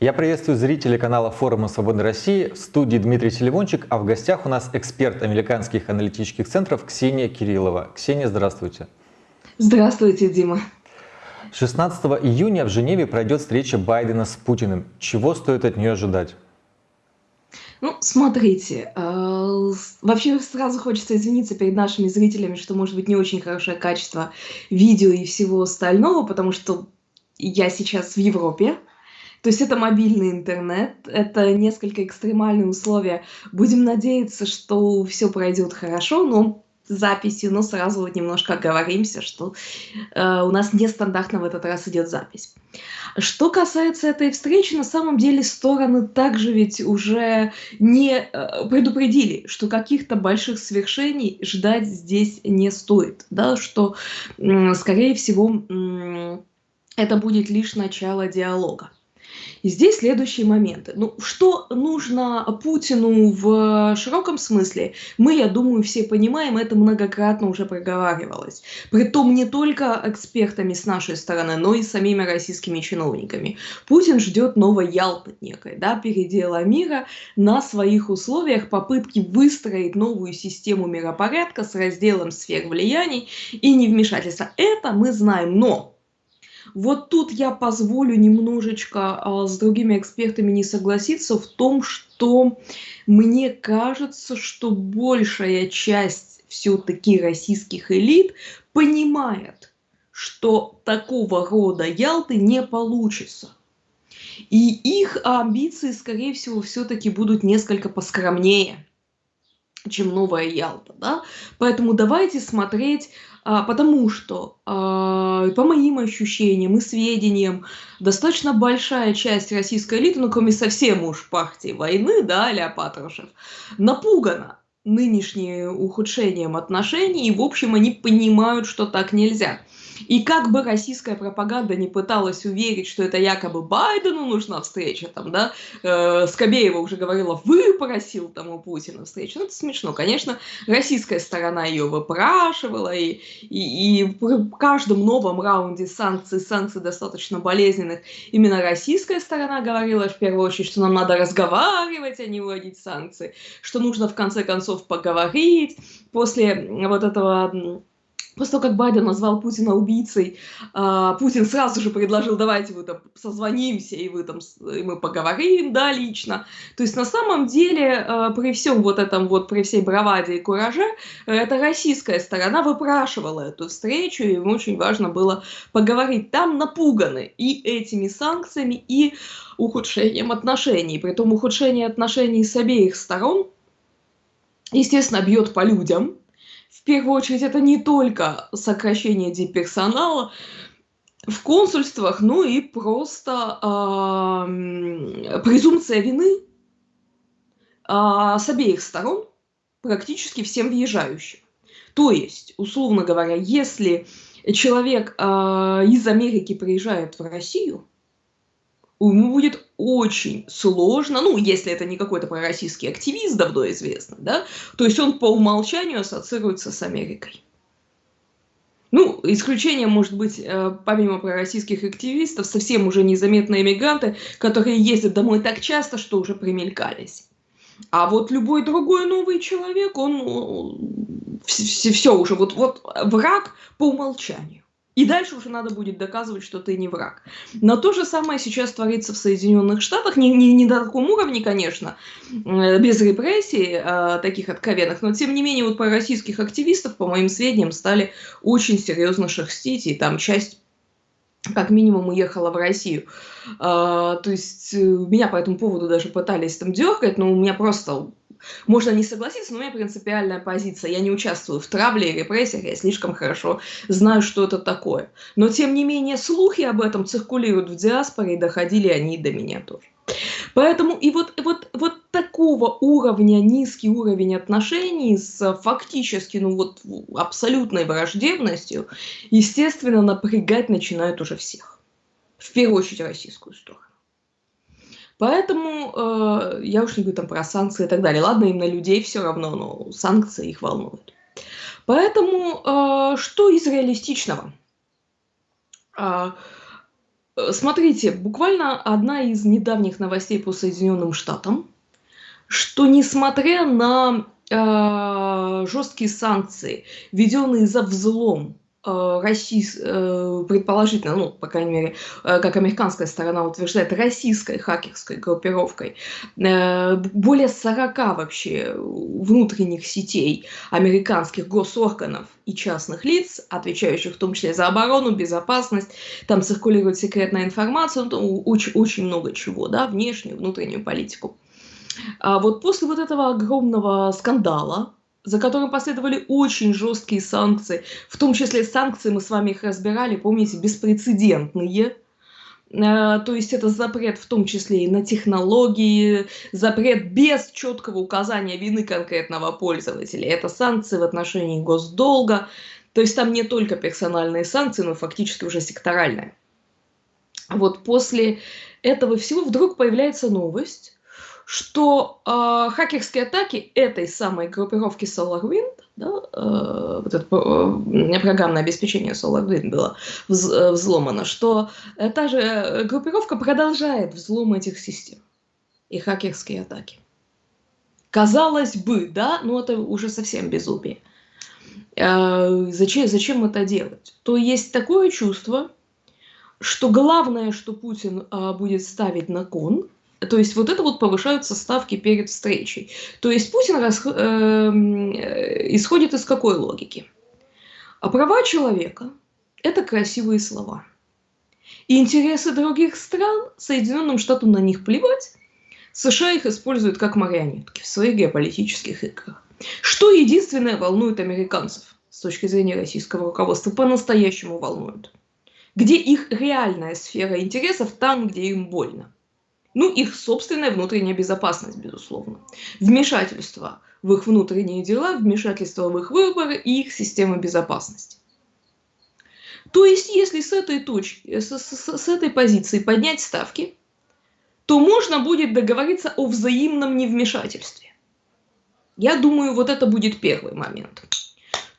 Я приветствую зрителей канала форума Свободной России. В студии Дмитрий Телевончик, а в гостях у нас эксперт американских аналитических центров Ксения Кириллова. Ксения, здравствуйте. Здравствуйте, Дима. 16 июня в Женеве пройдет встреча Байдена с Путиным. Чего стоит от нее ожидать? Ну, смотрите, э, вообще сразу хочется извиниться перед нашими зрителями, что может быть не очень хорошее качество видео и всего остального, потому что я сейчас в Европе, то есть это мобильный интернет, это несколько экстремальные условия. Будем надеяться, что все пройдет хорошо, но записью, но сразу вот немножко оговоримся, что э, у нас нестандартно в этот раз идет запись. Что касается этой встречи, на самом деле стороны также ведь уже не э, предупредили, что каких-то больших свершений ждать здесь не стоит, да, что, э, скорее всего, э, это будет лишь начало диалога. И здесь следующие моменты. Ну, что нужно Путину в широком смысле, мы, я думаю, все понимаем, это многократно уже проговаривалось. Притом не только экспертами с нашей стороны, но и самими российскими чиновниками. Путин ждет новой Ялты некой, да, передела мира на своих условиях, попытки выстроить новую систему миропорядка с разделом сфер влияний и невмешательства. Это мы знаем, но вот тут я позволю немножечко а, с другими экспертами не согласиться в том, что мне кажется, что большая часть все-таки российских элит понимает, что такого рода Ялты не получится. И их амбиции, скорее всего, все-таки будут несколько поскромнее чем новая Ялта, да? Поэтому давайте смотреть потому что, а, по моим ощущениям и сведениям, достаточно большая часть российской элиты, ну, кроме совсем уж партии войны, да, а Патрушев, напугана нынешним ухудшением отношений, и, в общем, они понимают, что так нельзя. И как бы российская пропаганда не пыталась уверить, что это якобы Байдену нужна встреча, там, да, э, Скобеева уже говорила, выпросил там у Путина встречу. Ну, это смешно. Конечно, российская сторона ее выпрашивала, и, и, и в каждом новом раунде санкций, санкций достаточно болезненных, именно российская сторона говорила в первую очередь, что нам надо разговаривать, а не вводить санкции, что нужно в конце концов поговорить. После вот этого После того, как Байден назвал Путина убийцей, а, Путин сразу же предложил, давайте вы там созвонимся, и, вы там, и мы поговорим, да, лично. То есть на самом деле а, при всем вот этом вот, при всей браваде и кураже, эта российская сторона выпрашивала эту встречу, и им очень важно было поговорить. Там напуганы и этими санкциями, и ухудшением отношений. Притом ухудшение отношений с обеих сторон, естественно, бьет по людям, в первую очередь, это не только сокращение дипперсонала в консульствах, но и просто э, презумпция вины э, с обеих сторон практически всем въезжающим. То есть, условно говоря, если человек э, из Америки приезжает в Россию, ему будет очень сложно, ну, если это не какой-то пророссийский активист, давно известно, да, то есть он по умолчанию ассоциируется с Америкой. Ну, исключением может быть, э, помимо пророссийских активистов, совсем уже незаметные иммигранты, которые ездят домой так часто, что уже примелькались. А вот любой другой новый человек, он все, все уже, вот, вот враг по умолчанию. И дальше уже надо будет доказывать, что ты не враг. Но то же самое сейчас творится в Соединенных Штатах. Не, не, не на таком уровне, конечно, э, без репрессий а, таких откровенных, но тем не менее вот про российских активистов, по моим сведениям, стали очень серьезно шерстить, и там часть как минимум уехала в Россию. А, то есть э, меня по этому поводу даже пытались там дергать, но у меня просто можно не согласиться, но у меня принципиальная позиция. Я не участвую в травле и репрессиях, я слишком хорошо знаю, что это такое. Но, тем не менее, слухи об этом циркулируют в диаспоре, и доходили они до меня тоже. Поэтому и вот, вот, вот такого уровня, низкий уровень отношений с фактически, ну вот абсолютной враждебностью, естественно, напрягать начинают уже всех. В первую очередь российскую сторону. Поэтому э, я уж не говорю там про санкции и так далее. Ладно, им на людей все равно, но санкции их волнуют. Поэтому э, что из реалистичного? Э, Э, смотрите, буквально одна из недавних новостей по Соединенным Штатам, что несмотря на э, жесткие санкции, введенные за взлом э, России, э, предположительно, ну, по крайней мере, э, как американская сторона утверждает, российской хакерской группировкой, более 40 вообще внутренних сетей американских госорганов и частных лиц, отвечающих в том числе за оборону, безопасность, там циркулирует секретная информация, ну, очень, очень много чего, да, внешнюю, внутреннюю политику. А вот после вот этого огромного скандала, за которым последовали очень жесткие санкции, в том числе санкции, мы с вами их разбирали, помните, беспрецедентные, а, то есть это запрет в том числе и на технологии, запрет без четкого указания вины конкретного пользователя. Это санкции в отношении госдолга, то есть там не только персональные санкции, но фактически уже секторальные. Вот после этого всего вдруг появляется новость, что э, хакерские атаки этой самой группировки SolarWind, да, э, вот это э, программное обеспечение SolarWind было вз, э, взломано, что та же группировка продолжает взлом этих систем и хакерские атаки. Казалось бы, да, но это уже совсем безумие. Э, зачем, зачем это делать? То есть такое чувство, что главное, что Путин э, будет ставить на кон – то есть вот это вот повышаются ставки перед встречей. То есть Путин рас, эм, э, исходит из какой логики? А права человека – это красивые слова. И интересы других стран, Соединенным Штатам на них плевать, США их используют как марионетки в своих геополитических играх. Что единственное волнует американцев с точки зрения российского руководства, по-настоящему волнует? Где их реальная сфера интересов, там, где им больно. Ну, их собственная внутренняя безопасность, безусловно. Вмешательство в их внутренние дела, вмешательство в их выборы и их система безопасности. То есть, если с этой, точки, с, с, с этой позиции поднять ставки, то можно будет договориться о взаимном невмешательстве. Я думаю, вот это будет первый момент.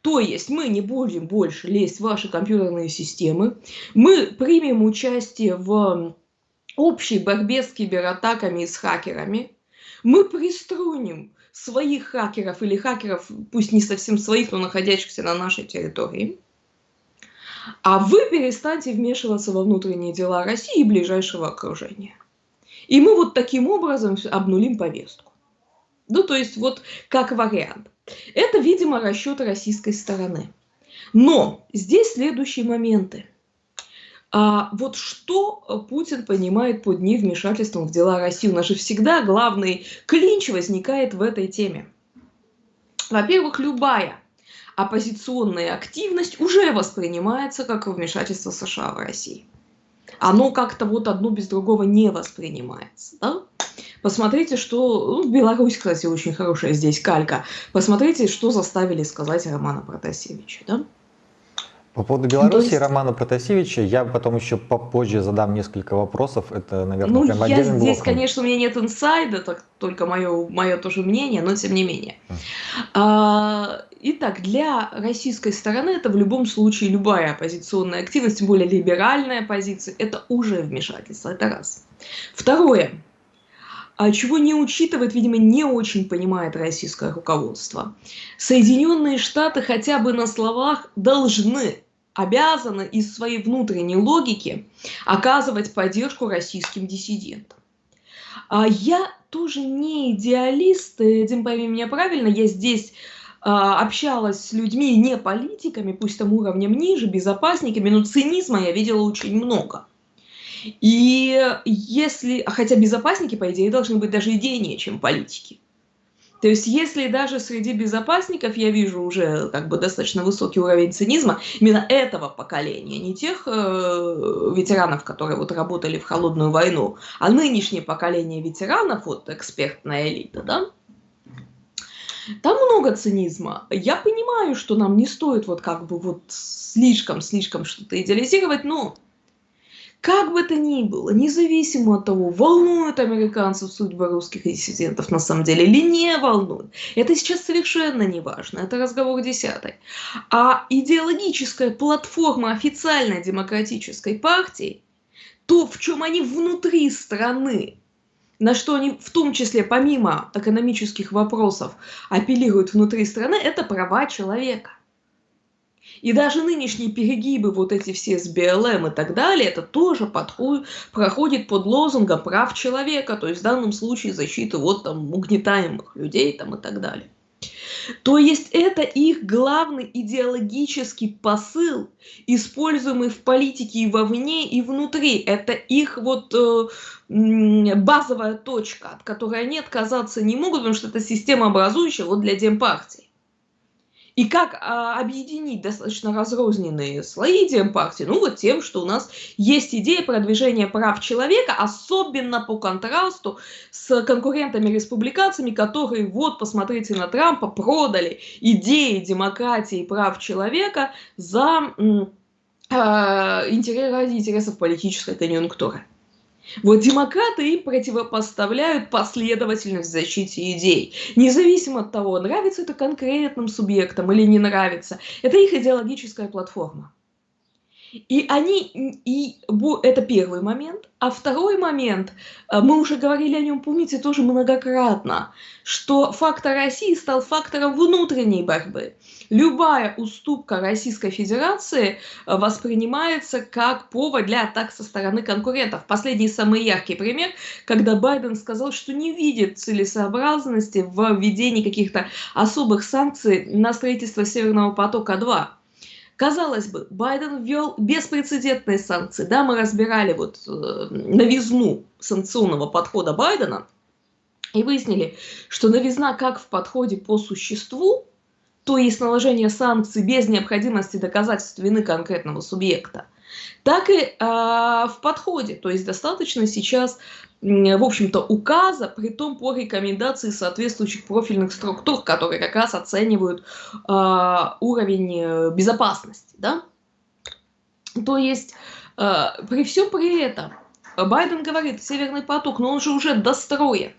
То есть мы не будем больше лезть в ваши компьютерные системы, мы примем участие в общей борьбе с кибератаками и с хакерами, мы приструним своих хакеров или хакеров, пусть не совсем своих, но находящихся на нашей территории, а вы перестаньте вмешиваться во внутренние дела России и ближайшего окружения. И мы вот таким образом обнулим повестку. Ну, то есть вот как вариант. Это, видимо, расчет российской стороны. Но здесь следующие моменты. А вот что э, Путин понимает под невмешательством в дела России? У нас же всегда главный клинч возникает в этой теме. Во-первых, любая оппозиционная активность уже воспринимается как вмешательство США в России. Оно как-то вот одно без другого не воспринимается. Да? Посмотрите, что... Ну, Беларусь, кстати, очень хорошая здесь калька. Посмотрите, что заставили сказать Романа Протасевича. Да? По поводу Беларуси есть... Романа Протасевича я потом еще попозже задам несколько вопросов. Это, наверное, ну, прям я здесь, блоком. конечно, у меня нет инсайда, так, только мое, мое тоже мнение, но тем не менее. А, итак, для российской стороны это в любом случае любая оппозиционная активность, тем более либеральная позиция, это уже вмешательство, это раз. Второе. А чего не учитывает, видимо, не очень понимает российское руководство. Соединенные Штаты хотя бы на словах должны, обязаны из своей внутренней логики оказывать поддержку российским диссидентам. А я тоже не идеалист, Дим, пойми меня правильно, я здесь а, общалась с людьми, не политиками, пусть там уровнем ниже, безопасниками, но цинизма я видела очень много. И если, хотя безопасники, по идее, должны быть даже идейнее, чем политики. То есть, если даже среди безопасников я вижу уже как бы достаточно высокий уровень цинизма именно этого поколения, не тех э, ветеранов, которые вот работали в холодную войну, а нынешнее поколение ветеранов, вот экспертная элита, да, там много цинизма. Я понимаю, что нам не стоит вот как бы вот слишком-слишком что-то идеализировать, но как бы то ни было, независимо от того, волнует американцев судьба русских диссидентов на самом деле или не волнует, это сейчас совершенно не важно, это разговор десятый. А идеологическая платформа официальной демократической партии то, в чем они внутри страны, на что они в том числе помимо экономических вопросов апеллируют внутри страны, это права человека. И даже нынешние перегибы, вот эти все с БЛМ и так далее, это тоже подходит, проходит под лозунгом прав человека, то есть в данном случае защиты вот там угнетаемых людей там и так далее. То есть это их главный идеологический посыл, используемый в политике и вовне, и внутри. Это их вот э, базовая точка, от которой они отказаться не могут, потому что это система образующая вот для демпартии. И как а, объединить достаточно разрозненные слои демпартии? Ну вот тем, что у нас есть идея продвижения прав человека, особенно по контрасту с конкурентами-республиканцами, которые, вот, посмотрите на Трампа, продали идеи демократии и прав человека за э, ради интересов политической конъюнктуры. Вот демократы им противопоставляют последовательность в защите идей. Независимо от того, нравится это конкретным субъектам или не нравится. Это их идеологическая платформа. И они, и это первый момент. А второй момент, э, мы уже говорили о нем, помните, тоже многократно, что фактор России стал фактором внутренней борьбы. Любая уступка Российской Федерации э, воспринимается как повод для атак со стороны конкурентов. Последний самый яркий пример, когда Байден сказал, что не видит целесообразности в введении каких-то особых санкций на строительство Северного потока-2. Казалось бы, Байден ввел беспрецедентные санкции. Да, мы разбирали вот э, новизну санкционного подхода Байдена и выяснили, что новизна как в подходе по существу, то есть наложение санкций без необходимости доказательств вины конкретного субъекта, так и э, в подходе. То есть достаточно сейчас в общем-то, указа, при том по рекомендации соответствующих профильных структур, которые как раз оценивают э, уровень безопасности. Да? То есть, э, при всем при этом, Байден говорит, Северный поток, но он же уже достроен.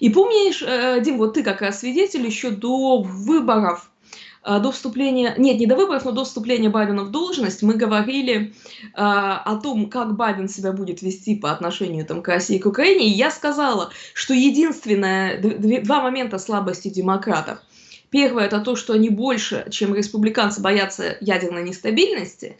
И помнишь, э, Дим, вот ты как раз свидетель еще до выборов а, до вступления, нет, не до выборов, но до вступления Байдена в должность мы говорили э, о том, как Байден себя будет вести по отношению там, к России и к Украине. И я сказала, что единственное, два момента слабости демократов. Первое – это то, что они больше, чем республиканцы, боятся ядерной нестабильности.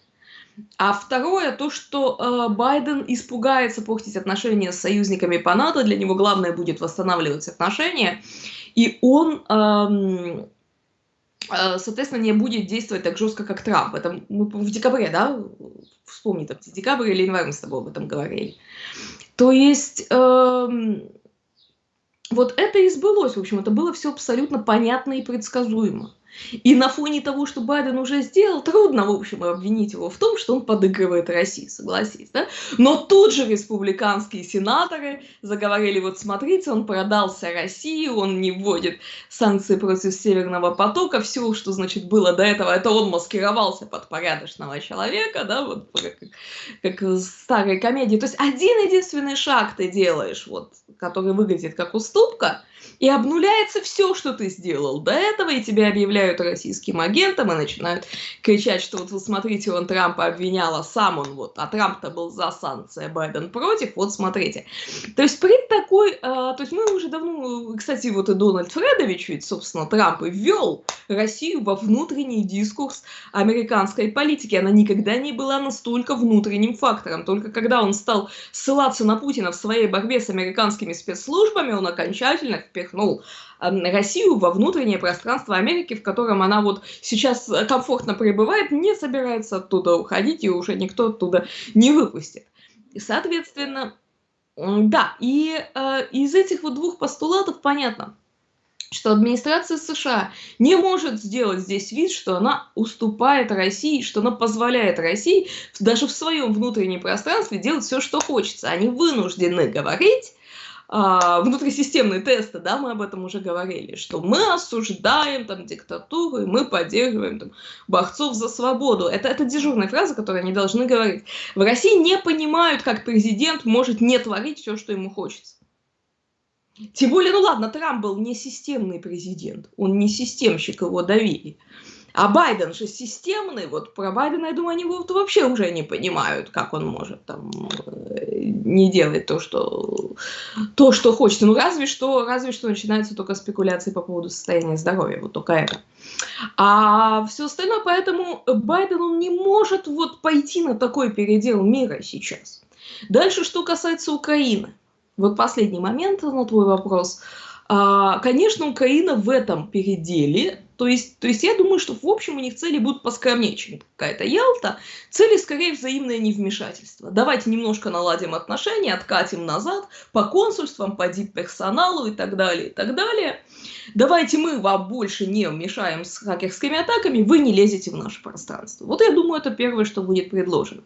А второе – то, что э, Байден испугается портить отношения с союзниками по НАТО. Для него главное будет восстанавливать отношения. И он... Э, соответственно, не будет действовать так жестко, как Трамп. Это мы в декабре, да, вспомни, там, декабрь или январь мы с тобой об этом говорили. То есть, эм, вот это и сбылось, в общем, это было все абсолютно понятно и предсказуемо. И на фоне того, что Байден уже сделал, трудно, в общем, обвинить его в том, что он подыгрывает России, согласись, да? Но тут же республиканские сенаторы заговорили, вот смотрите, он продался России, он не вводит санкции против Северного потока, все, что, значит, было до этого, это он маскировался под порядочного человека, да, вот как, как в старой комедии. То есть один единственный шаг ты делаешь, вот, который выглядит как уступка, и обнуляется все, что ты сделал до этого, и тебя объявляют российским агентом, и начинают кричать, что вот вы смотрите, он Трампа обвинял, а сам он вот, а Трамп-то был за санкции, а Байден против, вот смотрите. То есть при такой, а, то есть мы уже давно, кстати, вот и Дональд Фредович ведь, собственно, Трамп и ввел Россию во внутренний дискурс американской политики. Она никогда не была настолько внутренним фактором. Только когда он стал ссылаться на Путина в своей борьбе с американскими спецслужбами, он окончательно впихнул впихнул Россию во внутреннее пространство Америки, в котором она вот сейчас комфортно пребывает, не собирается оттуда уходить, и уже никто оттуда не выпустит. Соответственно, да, и э, из этих вот двух постулатов понятно, что администрация США не может сделать здесь вид, что она уступает России, что она позволяет России даже в своем внутреннем пространстве делать все, что хочется. Они вынуждены говорить, а, внутрисистемные тесты, да, мы об этом уже говорили, что мы осуждаем там диктатуру, и мы поддерживаем там, борцов за свободу. Это, это дежурная фраза, которую они должны говорить. В России не понимают, как президент может не творить все, что ему хочется. Тем более, ну ладно, Трамп был не системный президент, он не системщик, его давили. А Байден же системный, вот про Байдена, я думаю, они вот вообще уже не понимают, как он может там э, не делать то, что, то, что хочет. Ну, разве что, разве что начинаются только спекуляции по поводу состояния здоровья, вот только это. А все остальное, поэтому Байден, он не может вот пойти на такой передел мира сейчас. Дальше, что касается Украины. Вот последний момент на твой вопрос. А, конечно, Украина в этом переделе то есть, то есть я думаю, что в общем у них цели будут поскромнее, чем какая-то Ялта. Цели скорее взаимное невмешательство. Давайте немножко наладим отношения, откатим назад по консульствам, по дип-персоналу и так далее, и так далее. Давайте мы вам больше не вмешаем с хакерскими атаками, вы не лезете в наше пространство. Вот я думаю, это первое, что будет предложено.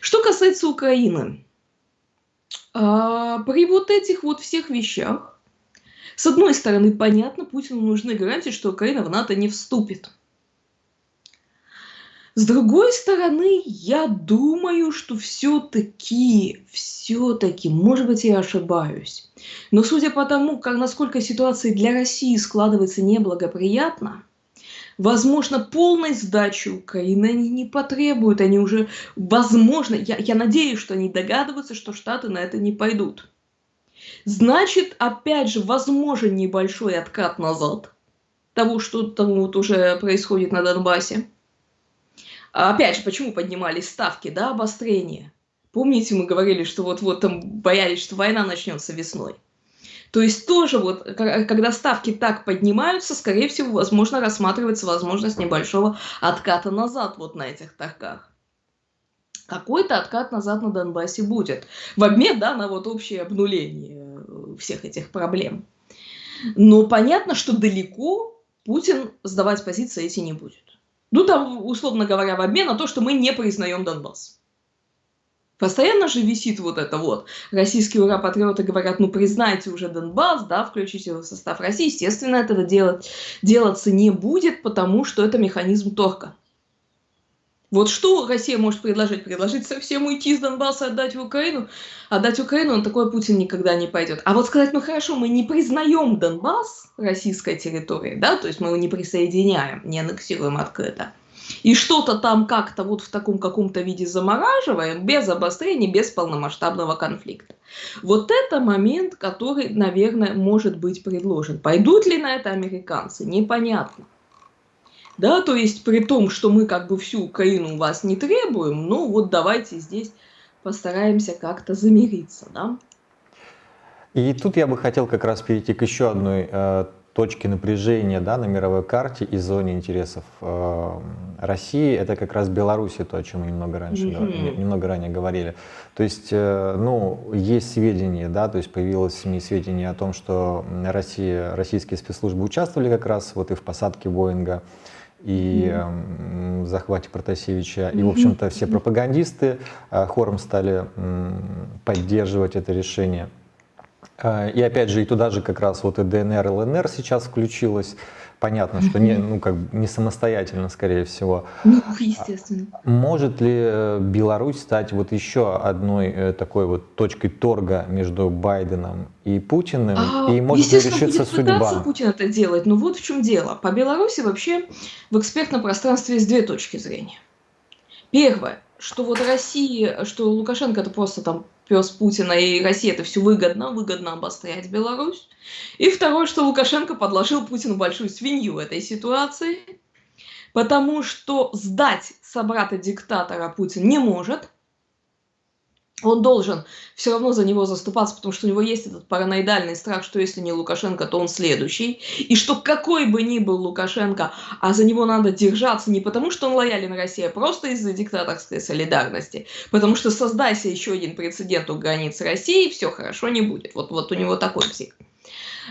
Что касается Украины, а, при вот этих вот всех вещах, с одной стороны, понятно, Путину нужны гарантии, что Украина в НАТО не вступит. С другой стороны, я думаю, что все-таки, все-таки, может быть, я ошибаюсь, но судя по тому, как, насколько ситуация для России складывается неблагоприятно, возможно, полной сдачи Украины они не потребуют, они уже, возможно, я, я надеюсь, что они догадываются, что Штаты на это не пойдут. Значит, опять же, возможен небольшой откат назад того, что там вот уже происходит на Донбассе. А опять же, почему поднимались ставки, да, обострения? Помните, мы говорили, что вот-вот там боялись, что война начнется весной. То есть тоже вот, когда ставки так поднимаются, скорее всего, возможно, рассматривается возможность небольшого отката назад вот на этих торгах какой-то откат назад на Донбассе будет. В обмен да, на вот общее обнуление э, всех этих проблем. Но понятно, что далеко Путин сдавать позиции эти не будет. Ну, там, условно говоря, в обмен на то, что мы не признаем Донбасс. Постоянно же висит вот это вот. Российские ура-патриоты говорят, ну признайте уже Донбасс, да, включите его в состав России. Естественно, этого делать, делаться не будет, потому что это механизм торга. Вот что Россия может предложить? Предложить совсем уйти из Донбасса, отдать в Украину? Отдать Украину, он такой Путин никогда не пойдет. А вот сказать, ну хорошо, мы не признаем Донбасс российской территорией, да, то есть мы его не присоединяем, не аннексируем открыто. И что-то там как-то вот в таком каком-то виде замораживаем, без обострения, без полномасштабного конфликта. Вот это момент, который, наверное, может быть предложен. Пойдут ли на это американцы, непонятно да, то есть при том, что мы как бы всю Украину у вас не требуем, ну вот давайте здесь постараемся как-то замириться, да. И тут я бы хотел как раз перейти к еще одной э, точке напряжения да, на мировой карте и зоне интересов э, России. Это как раз Беларусь, то, о чем мы немного раньше mm-hmm. немного ранее говорили. То есть, э, ну, есть сведения, да, то есть появилось в СМИ сведения о том, что Россия, российские спецслужбы участвовали как раз вот и в посадке Боинга и э, захвате Протасевича. И, в общем-то, все пропагандисты э, хором стали э, поддерживать это решение. Э, и опять же, и туда же как раз вот и ДНР, ЛНР сейчас включилась. Понятно, что не, ну, как, не самостоятельно, скорее всего. Ну, естественно. Может ли э, Беларусь стать вот еще одной э, такой вот точкой торга между Байденом и Путиным? А, и может ли решиться судьба? Путин это делать, но вот в чем дело. По Беларуси вообще в экспертном пространстве есть две точки зрения. Первое, что вот Россия, что Лукашенко это просто там пес Путина и Россия это все выгодно, выгодно обострять Беларусь. И второе, что Лукашенко подложил Путину большую свинью в этой ситуации, потому что сдать собрата-диктатора Путин не может – он должен все равно за него заступаться, потому что у него есть этот параноидальный страх, что если не Лукашенко, то он следующий. И что какой бы ни был Лукашенко, а за него надо держаться не потому, что он лоялен России, а просто из-за диктаторской солидарности. Потому что создайся еще один прецедент у границ России, все хорошо не будет. Вот, вот у него такой псих.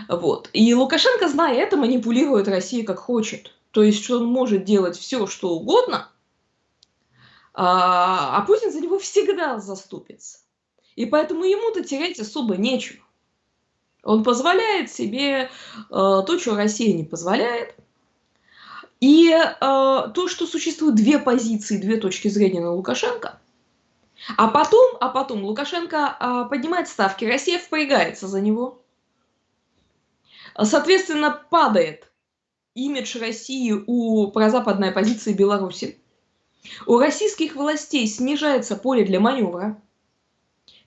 Вот. И Лукашенко, зная это, манипулирует Россией как хочет. То есть, что он может делать все, что угодно – а, а Путин за него всегда заступится. И поэтому ему-то терять особо нечего. Он позволяет себе э, то, что Россия не позволяет. И э, то, что существует две позиции, две точки зрения на Лукашенко, а потом, а потом Лукашенко э, поднимает ставки, Россия впрягается за него. Соответственно, падает имидж России у прозападной оппозиции Беларуси. У российских властей снижается поле для маневра.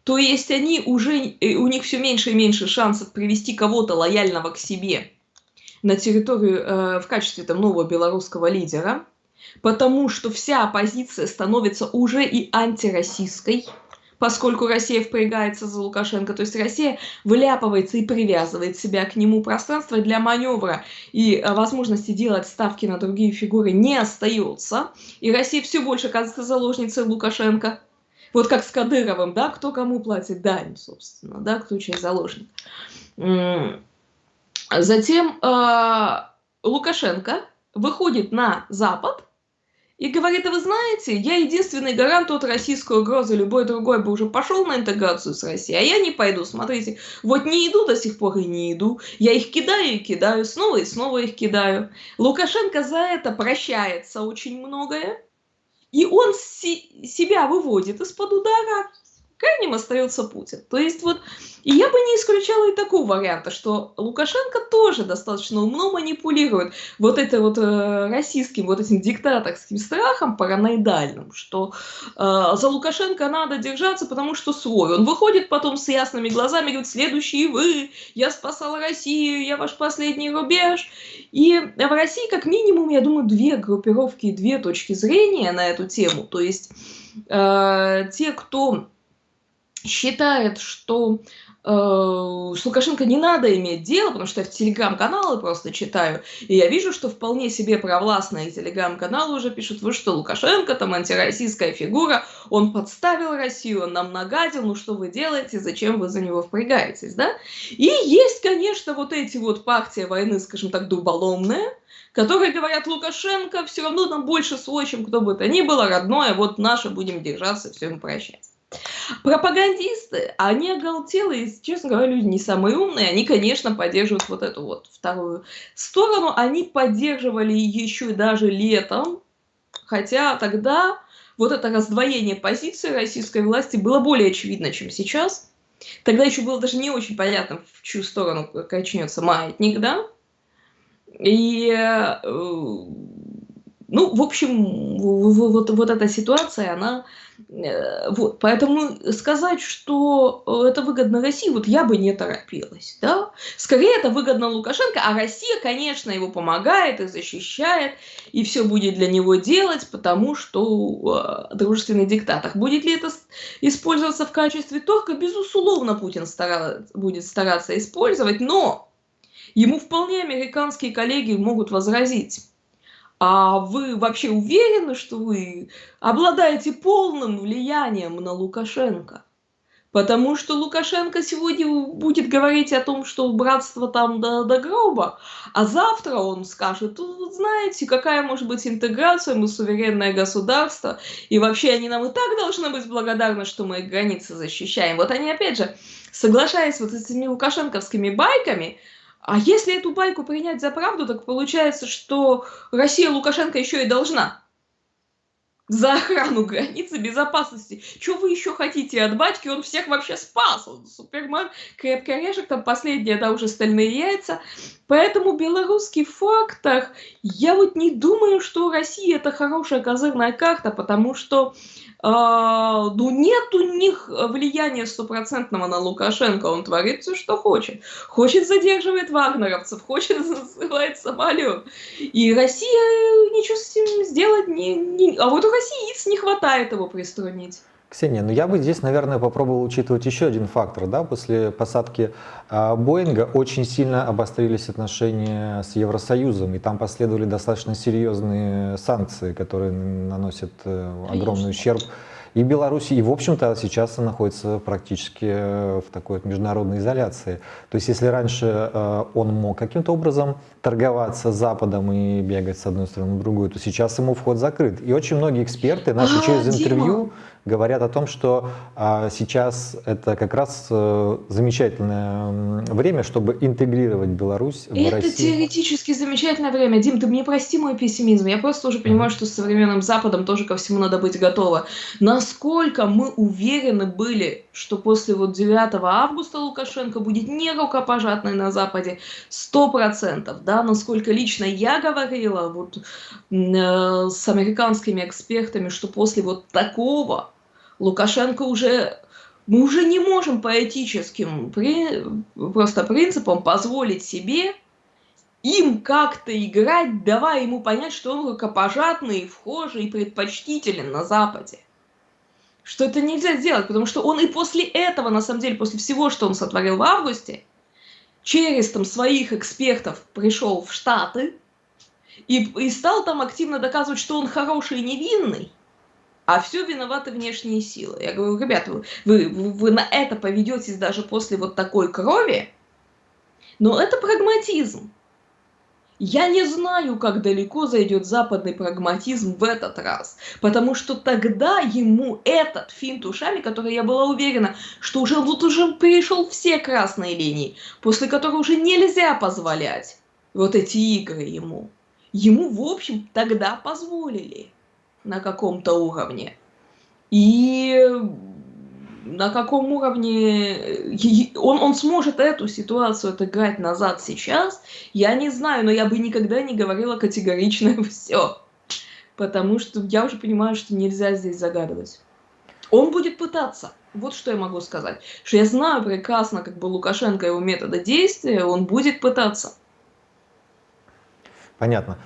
То есть они уже, э, у них все меньше и меньше шансов привести кого-то лояльного к себе на территорию э, в качестве там, нового белорусского лидера, потому что вся оппозиция становится уже и антироссийской, поскольку Россия впрягается за Лукашенко. То есть Россия выляпывается и привязывает себя к нему. Пространство для маневра и э, возможности делать ставки на другие фигуры не остается. И Россия все больше оказывается заложницей Лукашенко. Вот как с Кадыровым, да, кто кому платит дань, собственно, да, кто чей заложник. Затем э, Лукашенко выходит на Запад и говорит, а вы знаете, я единственный гарант от российской угрозы, любой другой бы уже пошел на интеграцию с Россией, а я не пойду, смотрите, вот не иду до сих пор и не иду, я их кидаю и кидаю, снова и снова их кидаю. Лукашенко за это прощается очень многое, и он си себя выводит из-под удара крайним остается Путин. То есть вот, я бы не исключала и такого варианта, что Лукашенко тоже достаточно умно манипулирует вот это вот э, российским, вот этим диктаторским страхом параноидальным, что э, за Лукашенко надо держаться, потому что свой. Он выходит потом с ясными глазами говорит, следующие вы, я спасал Россию, я ваш последний рубеж. И в России как минимум, я думаю, две группировки, две точки зрения на эту тему. То есть э, те, кто считает, что э, с Лукашенко не надо иметь дело, потому что я в телеграм-каналы просто читаю, и я вижу, что вполне себе провластные телеграм-каналы уже пишут, вы что, Лукашенко там антироссийская фигура, он подставил Россию, он нам нагадил, ну что вы делаете, зачем вы за него впрягаетесь, да? И есть, конечно, вот эти вот партии войны, скажем так, дуболомные, которые говорят, Лукашенко все равно нам больше свой, чем кто бы то ни было, родное, вот наше будем держаться, все ему прощать. Пропагандисты, они оголтелые, честно говоря, люди не самые умные, они, конечно, поддерживают вот эту вот вторую сторону, они поддерживали еще даже летом, хотя тогда вот это раздвоение позиции российской власти было более очевидно, чем сейчас. Тогда еще было даже не очень понятно, в чью сторону качнется маятник, да? И, э, ну, в общем, вот, вот эта ситуация, она Э, вот, поэтому сказать, что э, это выгодно России, вот я бы не торопилась, да. Скорее это выгодно Лукашенко, а Россия, конечно, его помогает и защищает, и все будет для него делать, потому что э, дружественный диктатор. Будет ли это использоваться в качестве торга? Безусловно, Путин старается, будет стараться использовать, но ему вполне американские коллеги могут возразить а вы вообще уверены, что вы обладаете полным влиянием на Лукашенко? Потому что Лукашенко сегодня будет говорить о том, что братство там до, до гроба, а завтра он скажет, вот знаете, какая может быть интеграция, мы суверенное государство, и вообще они нам и так должны быть благодарны, что мы их границы защищаем. Вот они опять же, соглашаясь вот с этими лукашенковскими байками, а если эту байку принять за правду, так получается, что Россия Лукашенко еще и должна за охрану границы безопасности. Что вы еще хотите от батьки? Он всех вообще спас. Он супермен, крепкий орешек, там последние, да, уже стальные яйца. Поэтому белорусский фактор, я вот не думаю, что Россия это хорошая козырная карта, потому что а, ну, нет у них влияния стопроцентного на Лукашенко, он творит все, что хочет. Хочет задерживает вагнеровцев, хочет засылает самолет. И Россия ничего с этим сделать не... не... А вот России яиц не хватает его приструнить. Ксения, ну я бы здесь, наверное, попробовал учитывать еще один фактор. Да? После посадки э, Боинга очень сильно обострились отношения с Евросоюзом, и там последовали достаточно серьезные санкции, которые наносят э, огромный ущерб и Беларуси, и, в общем-то, сейчас находится практически э, в такой вот международной изоляции. То есть, если раньше э, он мог каким-то образом торговаться с Западом и бегать с одной стороны в другую, то сейчас ему вход закрыт. И очень многие эксперты наши а, через интервью говорят о том, что а, сейчас это как раз а, замечательное время, чтобы интегрировать Беларусь в это Россию. Это теоретически замечательное время. Дим, ты мне прости мой пессимизм. Я просто уже понимаю, что с современным Западом тоже ко всему надо быть готово. Насколько мы уверены были, что после вот 9 августа Лукашенко будет не рукопожатный на Западе, сто процентов, да, насколько лично я говорила вот э, с американскими экспертами, что после вот такого Лукашенко уже мы уже не можем по этическим при, просто принципам позволить себе им как-то играть, давая ему понять, что он рукопожатный, вхожий и предпочтителен на Западе. Что это нельзя сделать, потому что он и после этого, на самом деле, после всего, что он сотворил в августе, через там своих экспертов пришел в Штаты и, и стал там активно доказывать, что он хороший и невинный, а все виноваты внешние силы. Я говорю, ребята, вы, вы, вы на это поведетесь даже после вот такой крови, но это прагматизм. Я не знаю, как далеко зайдет западный прагматизм в этот раз, потому что тогда ему этот финт ушами, который я была уверена, что уже тут уже перешел все красные линии, после которых уже нельзя позволять вот эти игры ему. Ему, в общем, тогда позволили на каком-то уровне. И на каком уровне он, он сможет эту ситуацию отыграть назад сейчас, я не знаю, но я бы никогда не говорила категорично все. Потому что я уже понимаю, что нельзя здесь загадывать. Он будет пытаться. Вот что я могу сказать. Что я знаю прекрасно, как бы Лукашенко его метода действия, он будет пытаться. Понятно.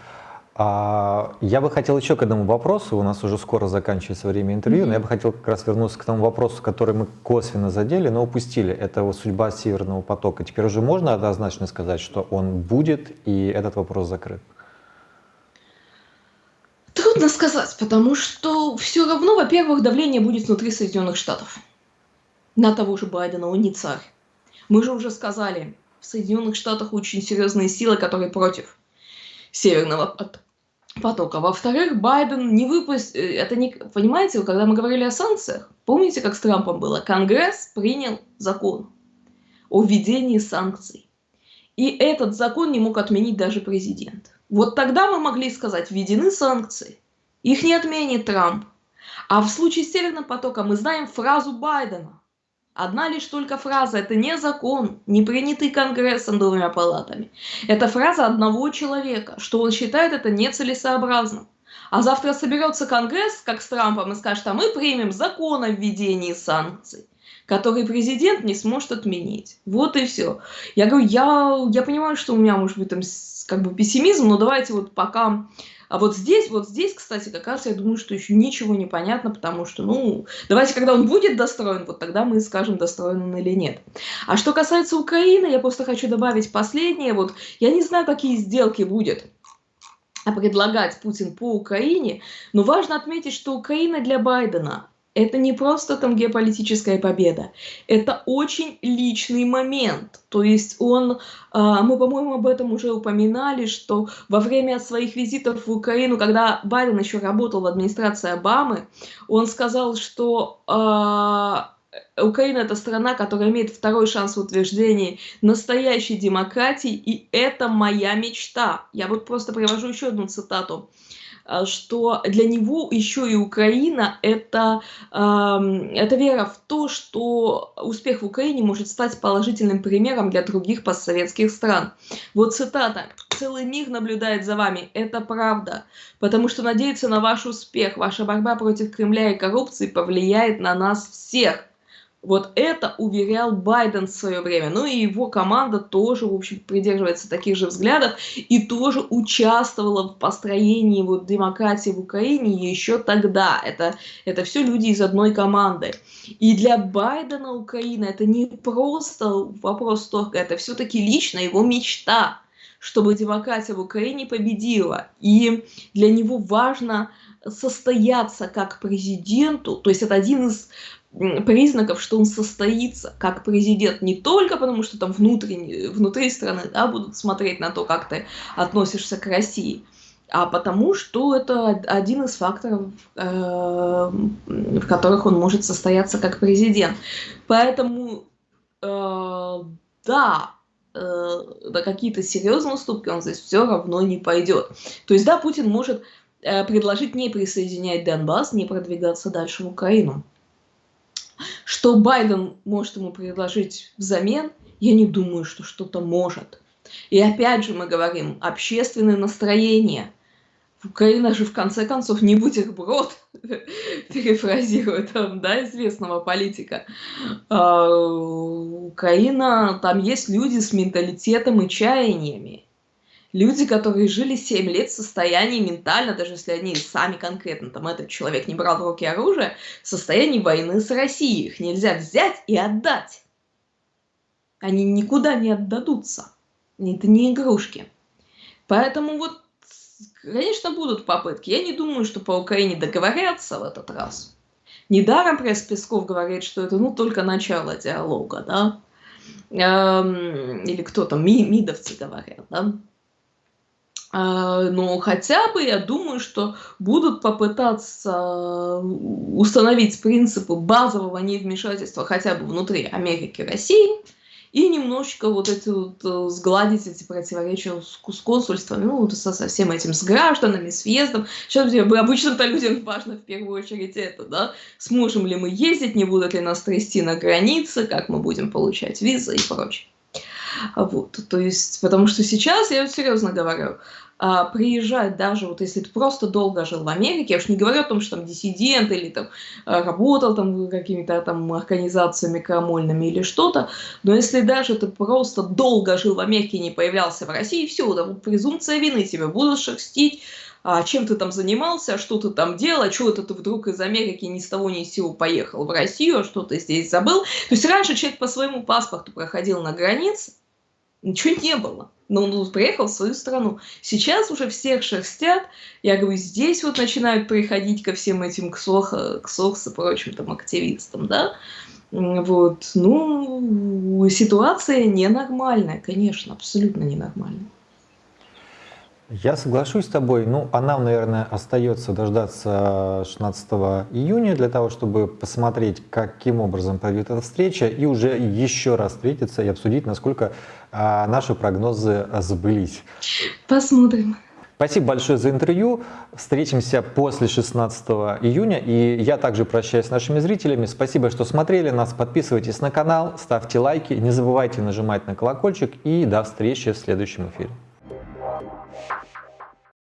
А, я бы хотел еще к этому вопросу, у нас уже скоро заканчивается время интервью, mm-hmm. но я бы хотел как раз вернуться к тому вопросу, который мы косвенно задели, но упустили. Это вот судьба Северного потока. Теперь уже можно однозначно сказать, что он будет, и этот вопрос закрыт? Трудно сказать, потому что все равно, во-первых, давление будет внутри Соединенных Штатов. На того же Байдена, он не царь. Мы же уже сказали, в Соединенных Штатах очень серьезные силы, которые против Северного потока. Во-вторых, Байден не выпустил... Э, это не... Понимаете, когда мы говорили о санкциях, помните, как с Трампом было? Конгресс принял закон о введении санкций. И этот закон не мог отменить даже президент. Вот тогда мы могли сказать, введены санкции. Их не отменит Трамп. А в случае с Северным потоком мы знаем фразу Байдена. Одна лишь только фраза – это не закон, не принятый Конгрессом двумя палатами. Это фраза одного человека, что он считает это нецелесообразным. А завтра соберется Конгресс, как с Трампом, и скажет, а мы примем закон о введении санкций, который президент не сможет отменить. Вот и все. Я говорю, я, я понимаю, что у меня может быть там как бы пессимизм, но давайте вот пока а вот здесь, вот здесь, кстати, как раз я думаю, что еще ничего не понятно, потому что, ну, давайте, когда он будет достроен, вот тогда мы скажем, достроен он или нет. А что касается Украины, я просто хочу добавить последнее. Вот я не знаю, какие сделки будет предлагать Путин по Украине, но важно отметить, что Украина для Байдена это не просто там геополитическая победа, это очень личный момент. То есть он, а, мы, по-моему, об этом уже упоминали, что во время своих визитов в Украину, когда Байден еще работал в администрации Обамы, он сказал, что а, Украина это страна, которая имеет второй шанс в утверждении настоящей демократии, и это моя мечта. Я вот просто привожу еще одну цитату. Э, что для него еще и Украина это, это вера в то, что успех в Украине может стать положительным примером для других постсоветских стран. Вот цитата. «Целый мир наблюдает за вами. Это правда. Потому что надеяться на ваш успех, ваша борьба против Кремля и коррупции повлияет на нас всех». Вот это уверял Байден в свое время. Ну и его команда тоже, в общем, придерживается таких же взглядов и тоже участвовала в построении вот демократии в Украине еще тогда. Это, это все люди из одной команды. И для Байдена Украина это не просто вопрос торга, это все-таки лично его мечта, чтобы демократия в Украине победила. И для него важно состояться как президенту, то есть это один из признаков, что он состоится как президент не только потому, что там внутренне, внутри страны да, будут смотреть на то, как ты относишься к России, а потому что это один из факторов, э, в которых он может состояться как президент. Поэтому, э, да, э, на какие-то серьезные уступки он здесь все равно не пойдет. То есть, да, Путин может э, предложить не присоединять Донбасс, не продвигаться дальше в Украину. Что Байден может ему предложить взамен, я не думаю, что что-то может. И опять же мы говорим, общественное настроение – Украина же в конце концов не бутерброд, перефразируя там, да, известного политика. А, Украина, там есть люди с менталитетом и чаяниями. Люди, которые жили 7 лет в состоянии ментально, даже если они сами конкретно, там этот человек не брал в руки оружие, в состоянии войны с Россией. Их нельзя взять и отдать. Они никуда не отдадутся. Это не игрушки. Поэтому вот Конечно, будут попытки. Я не думаю, что по Украине договорятся в этот раз. Недаром пресс Песков говорит, что это ну, только начало диалога, да? Эм, или кто там, ми, мидовцы говорят, да? Э, но хотя бы я думаю, что будут попытаться установить принципы базового невмешательства хотя бы внутри Америки и России – и немножечко вот эти вот, э, сгладить эти противоречия с консульствами, ну, со, со всем этим, с гражданами, с въездом. Сейчас обычным-то людям важно в первую очередь это, да, сможем ли мы ездить, не будут ли нас трясти на границе, как мы будем получать визы и прочее. Вот, то есть, потому что сейчас, я вот серьезно говорю, а, приезжать даже, вот если ты просто долго жил в Америке, я уж не говорю о том, что там диссидент или там а, работал там какими-то там организациями крамольными или что-то, но если даже ты просто долго жил в Америке и не появлялся в России, все, вот презумпция вины тебя будут шерстить, а чем ты там занимался, что ты там делал, а что это ты вдруг из Америки ни с того ни с сего поехал в Россию, а что ты здесь забыл. То есть раньше человек по своему паспорту проходил на границе, ничего не было. Но он приехал в свою страну. Сейчас уже всех шерстят. Я говорю, здесь вот начинают приходить ко всем этим ксох, ксохс и прочим там активистам, да. Вот, ну, ситуация ненормальная, конечно, абсолютно ненормальная. Я соглашусь с тобой. Ну, а нам, наверное, остается дождаться 16 июня для того, чтобы посмотреть, каким образом пройдет эта встреча, и уже еще раз встретиться и обсудить, насколько а, наши прогнозы сбылись. Посмотрим. Спасибо большое за интервью. Встретимся после 16 июня. И я также прощаюсь с нашими зрителями. Спасибо, что смотрели нас. Подписывайтесь на канал, ставьте лайки. Не забывайте нажимать на колокольчик. И до встречи в следующем эфире.